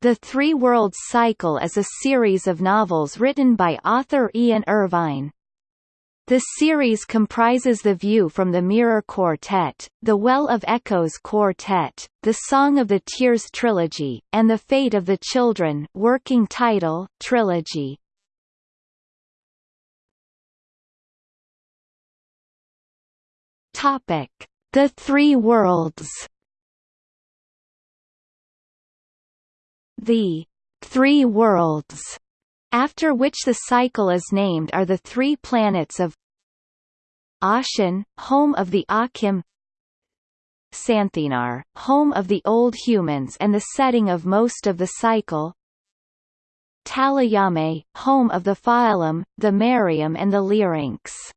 The Three Worlds Cycle is a series of novels written by author Ian Irvine. The series comprises The View from the Mirror Quartet, The Well of Echoes Quartet, The Song of the Tears Trilogy, and The Fate of the Children working title, Trilogy. The Three Worlds The Three Worlds, after which the cycle is named are the three planets of Aachan, home of the Aachim Santhenar, home of the old humans and the setting of most of the cycle Tallallame, home of the Faellem, the Marium and the.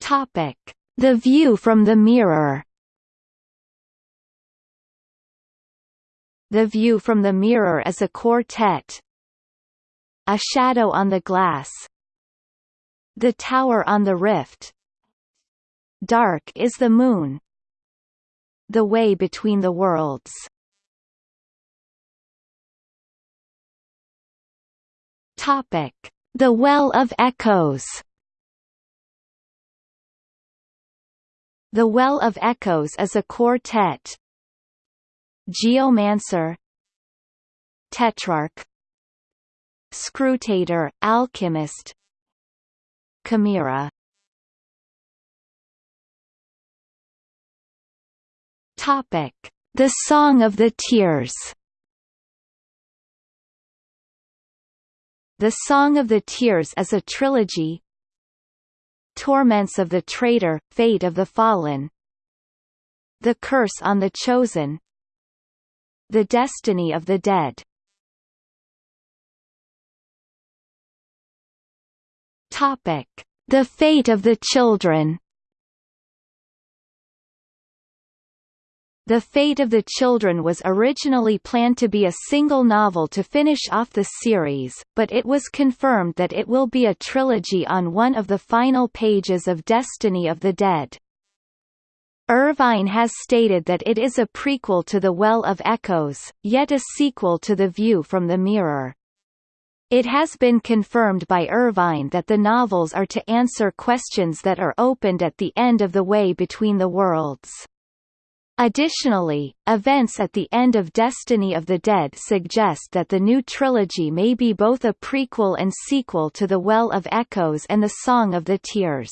Topic. The view from the mirror The View from the Mirror is a quartet A Shadow on the Glass The Tower on the Rift. Dark is the Moon The Way Between the Worlds. Topic. The Well of Echoes. The Well of Echoes is a quartet Geomancer Tetrarch Scrutator, Alchymist Chimaera Topic: The Song of the Tears. The Song of the Tears is a trilogy. Torments of the Traitor, Fate of the Fallen. The Curse on the Chosen. The Destiny of the Dead Topic. The Fate of the Children The Fate of the Children was originally planned to be a single novel to finish off the series, but it was confirmed that it will be a trilogy on one of the final pages of Destiny of the Dead. Irvine has stated that it is a prequel to The Well of Echoes, yet a sequel to The View from the Mirror. It has been confirmed by Irvine that the novels are to answer questions that are opened at the end of the way between the worlds. Additionally, events at the end of Destiny of the Dead suggest that the new trilogy may be both a prequel and sequel to The Well of Echoes and The Song of the Tears.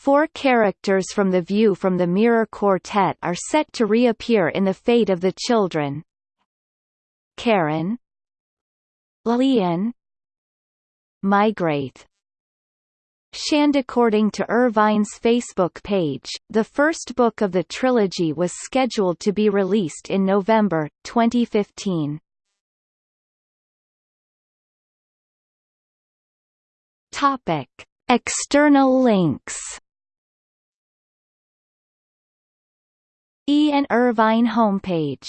Four characters from The View from the Mirror Quartet are set to reappear in The Fate of the Children. Karan Llian Maigraith Shand According to Irvine's Facebook page, the first book of the trilogy was scheduled to be released in November, 2015. Topic. External links Irvine homepage